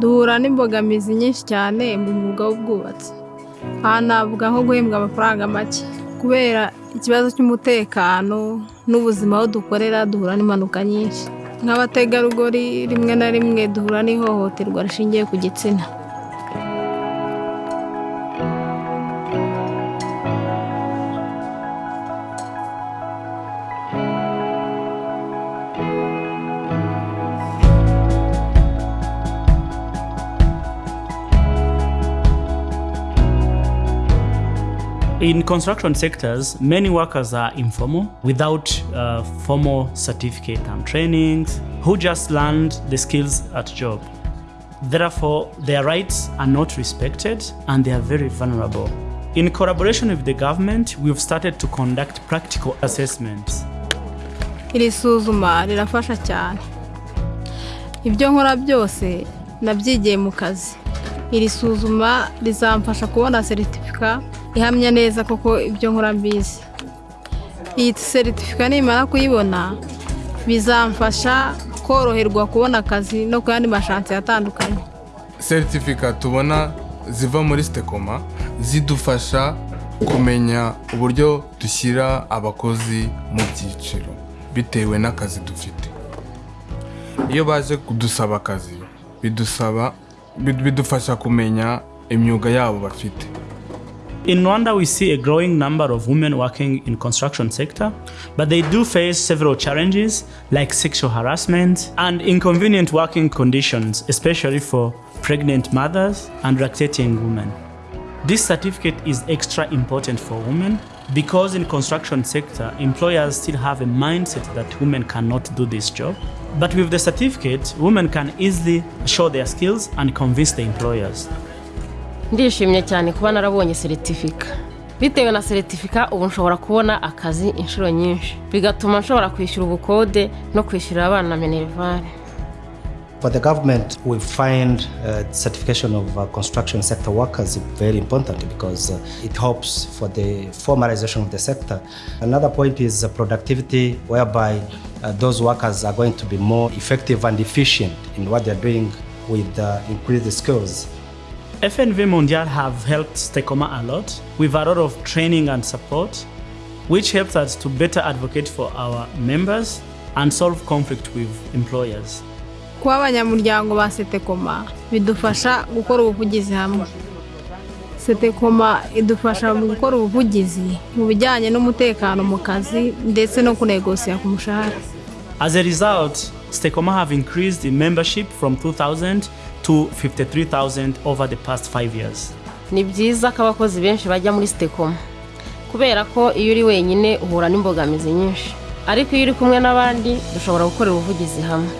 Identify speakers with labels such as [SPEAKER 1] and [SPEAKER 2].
[SPEAKER 1] duhura n'imbogamizi nyinshi cyane mu mwuga w'ubwubatsi. Aha navuga nko guhembwa amafaranga make. Kubera ikibazo cy'umutekano n'ubuzima aho dukorera duhura n'impanuka nyinshi. Nk'abategarugori rimwe na rimwe duhura n'ihohoterwa rishingiye ku gitsina.
[SPEAKER 2] In construction sectors, many workers are informal without uh, formal certificate and trainings, who just learned the skills at job. Therefore, their rights are not respected and they are very vulnerable. In collaboration with the government, we've started to conduct practical assessments.
[SPEAKER 1] iri byose nabyigiye mu kazi iri suzuma rizamfasha kubona seritifika ihamya neza koko ibyo nkora mbizi. Iyi seritifika nimara kuyibona bizamfasha koroherwa kubona akazi no ku yandi mashansi atandukanye.
[SPEAKER 3] Seritifika tubona ziva muri sitekoma zidufasha kumenya uburyo dushyira abakozi mu byiciro bitewe n'akazi dufite. Iyo baje kudusaba akazi bidusaba bid- bidufasha kumenya imyuga yabo bafite
[SPEAKER 2] In Rwanda, we see a growing number of women working in construction sector, but they do face several challenges like sexual harassment and inconvenient working conditions, especially for pregnant mothers and lactating women. This certificate is extra important for women because in construction sector, employers still have a mindset that women cannot do this job. But with the certificate, women can easily show their skills and convince the employers.
[SPEAKER 4] ndishimye cyane kuba narabonye seritifika bitewe na seritifika ubu nshobora kubona akazi inshuro nyinshi. Bigatuma nshobora kwishyura ubukode no kwishyurira abana minerivare
[SPEAKER 5] For the government, we find uh, certification of uh, construction sector workers very important because uh, it helps for the formalization of the sector. Another point is productivity, whereby uh, those workers are going to be more effective and efficient in what they're doing with uh, increased skills.
[SPEAKER 2] FNV Mondial have helped Stekoma a lot with a lot of training and support, which helps us to better advocate for our members and solve conflict with employers.
[SPEAKER 1] Kuba abanyamuryango ba setekoma bidufasha gukora ubuvugizi hamwe. Setekoma idufasha mu gukora ubuvugizi mu bijyanye n'umutekano mu kazi ndetse no kunegosiya ku mushahara.
[SPEAKER 2] As a result, Stekoma have increased in membership from 2,000 to 53,000 over the past five years.
[SPEAKER 4] ni byiza ko abakozi benshi bajya muri sitekoma kubera ko iyo uri wenyine uhura n'imbogamizi nyinshi. Ariko iyo uri kumwe n'abandi dushobora gukora ubuvugizi hamwe.